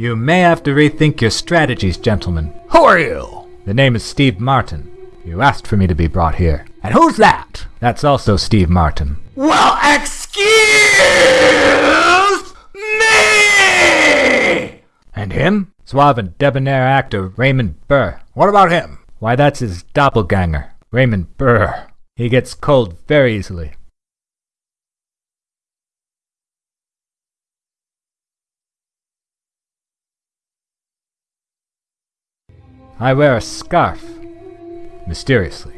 You may have to rethink your strategies, gentlemen. Who are you? The name is Steve Martin. You asked for me to be brought here. And who's that? That's also Steve Martin. Well, excuse me! And him? Suave and debonair actor Raymond Burr. What about him? Why, that's his doppelganger, Raymond Burr. He gets cold very easily. I wear a scarf. Mysteriously.